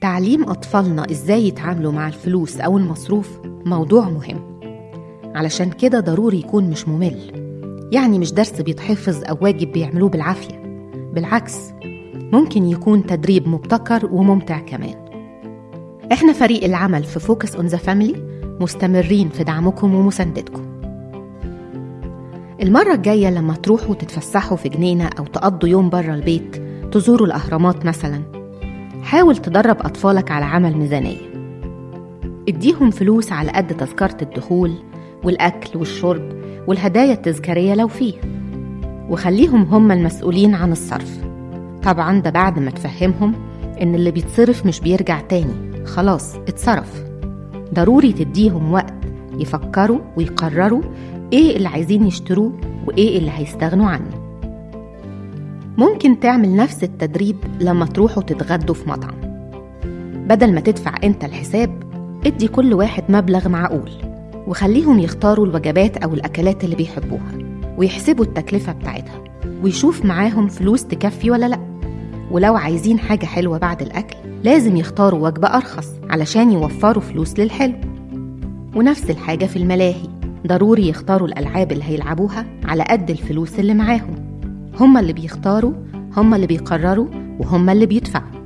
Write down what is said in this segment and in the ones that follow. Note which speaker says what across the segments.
Speaker 1: تعليم أطفالنا إزاي يتعاملوا مع الفلوس أو المصروف موضوع مهم. علشان كده ضروري يكون مش ممل. يعني مش درس بيتحفظ أو واجب بيعملوه بالعافية. بالعكس ممكن يكون تدريب مبتكر وممتع كمان. إحنا فريق العمل في Focus on the Family مستمرين في دعمكم ومساندتكم. المرة الجاية لما تروحوا تتفسحوا في جنينة أو تقضوا يوم بره البيت تزوروا الأهرامات مثلا حاول تدرب أطفالك على عمل ميزانية. اديهم فلوس على قد تذكرة الدخول والأكل والشرب والهدايا التذكارية لو فيه. وخليهم هم المسؤولين عن الصرف. طبعا ده بعد ما تفهمهم إن اللي بيتصرف مش بيرجع تاني. خلاص اتصرف. ضروري تديهم وقت يفكروا ويقرروا إيه اللي عايزين يشتروه وإيه اللي هيستغنوا عنه. ممكن تعمل نفس التدريب لما تروحوا تتغدوا في مطعم. بدل ما تدفع انت الحساب ادي كل واحد مبلغ معقول وخليهم يختاروا الوجبات أو الأكلات اللي بيحبوها ويحسبوا التكلفة بتاعتها ويشوف معاهم فلوس تكفي ولا لأ. ولو عايزين حاجة حلوة بعد الأكل لازم يختاروا وجبة أرخص علشان يوفروا فلوس للحلو. ونفس الحاجة في الملاهي ضروري يختاروا الألعاب اللي هيلعبوها على قد الفلوس اللي معاهم. هما اللي بيختاروا هما اللي بيقرروا وهما اللي بيدفعوا.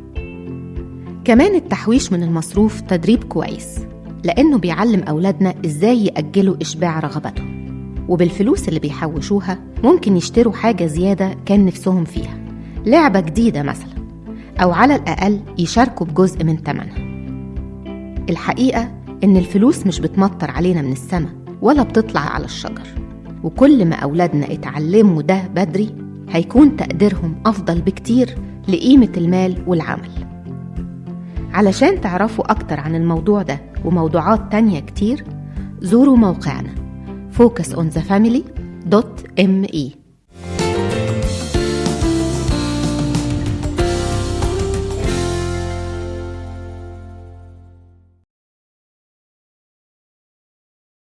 Speaker 1: كمان التحويش من المصروف تدريب كويس لأنه بيعلم أولادنا إزاي يأجلوا إشباع رغباتهم وبالفلوس اللي بيحوشوها ممكن يشتروا حاجة زيادة كان نفسهم فيها. لعبة جديدة مثلا أو على الأقل يشاركوا بجزء من تمنها. الحقيقة إن الفلوس مش بتمطر علينا من السماء ولا بتطلع على الشجر. وكل ما أولادنا اتعلموا ده بدري هيكون تقديرهم أفضل بكتير لقيمة المال والعمل. علشان تعرفوا أكتر عن الموضوع ده وموضوعات تانية كتير زوروا موقعنا focusonthefamily.me